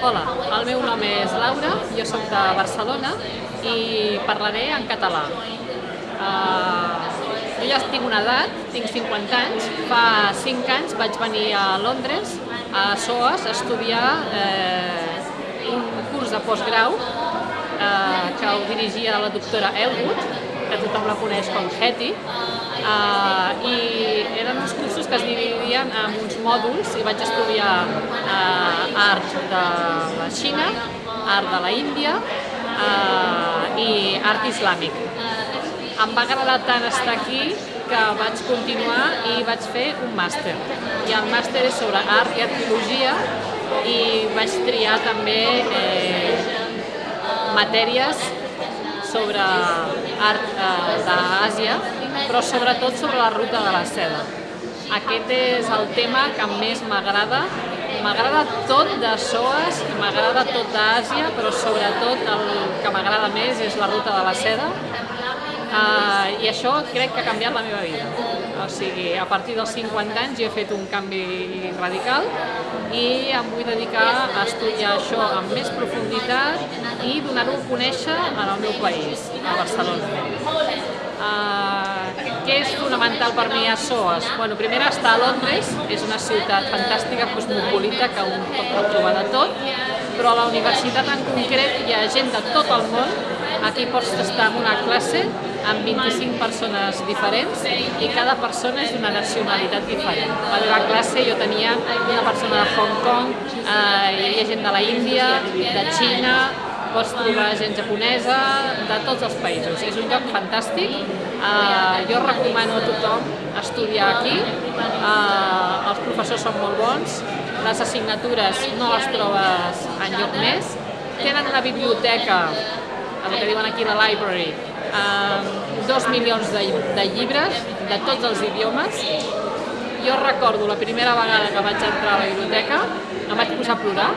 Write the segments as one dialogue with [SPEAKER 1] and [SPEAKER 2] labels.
[SPEAKER 1] Hola, el meu nom és Laura, jo sóc de Barcelona i parlaré en català. Uh, jo ja tinc una edat, tinc 50 anys, fa 5 anys vaig venir a Londres, a SOAS, a estudiar eh, un curs de postgrau eh, que ho dirigia la doctora Elwood, que tothom la coneix com Hetty, eh, i eren uns cursos que es dividien en uns mòduls i vaig estudiar eh, art de la Xina, art de la Índia eh, i art islàmic. Em va agradar tant estar aquí que vaig continuar i vaig fer un màster. I el màster és sobre art i arqueologia i vaig triar també eh, matèries sobre art eh, d'Àsia, però sobretot sobre la ruta de la seda. Aquest és el tema que més m'agrada. M'agrada tot de SOAS, m'agrada tot d'Àsia, però sobretot el que m'agrada més és la ruta de la seda. Uh, I això crec que ha canviat la meva vida. O sigui, a partir dels 50 anys jo he fet un canvi radical i em vull dedicar a estudiar això amb més profunditat i donar-ho a conèixer en el meu país, a Barcelona. Uh, què és fonamental per mi a SOAS? Bueno, primer estar a Londres, és una ciutat fantàstica, cosmopolita, que un pot trobar de tot, però a la universitat en concret hi ha gent de tot el món, aquí pots estar en una classe amb 25 persones diferents i cada persona és d'una nacionalitat diferent. A la classe jo tenia una persona de Hong Kong, eh, hi havia gent de la Índia, de Xina, pots trobar gent japonesa, de tots els països. És un lloc fantàstic, eh, jo recomano a tothom estudiar aquí, eh, els professors són molt bons, les assignatures no les trobes en lloc més, tenen una biblioteca, el que diuen aquí la library, amb dos milions de, de llibres de tots els idiomes. Jo recordo la primera vegada que vaig entrar a la biblioteca, em vaig posar a plorar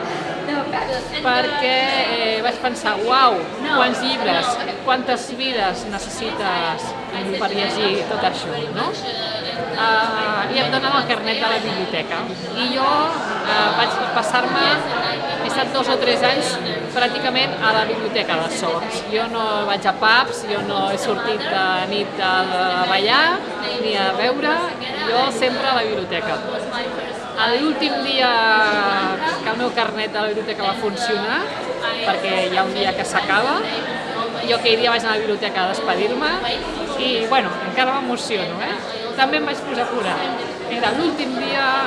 [SPEAKER 1] perquè eh, vaig pensar, uau, quants llibres, quantes vides necessites per llegir tot això, no? Uh, I em donen el carnet de la biblioteca. I jo uh, vaig passar-me, he estat dos o tres anys pràcticament a la biblioteca de Sots. Jo no vaig a pubs, jo no he sortit de nit a ballar ni a veure, jo sempre a la biblioteca. L'últim dia que el meu carnet de la biblioteca va funcionar, perquè hi ha un dia que s'acaba, jo aquell dia vaig anar a la biblioteca a despedir-me i, bueno, encara m'emociono, eh? També em vaig posar a plorar. Era l'últim dia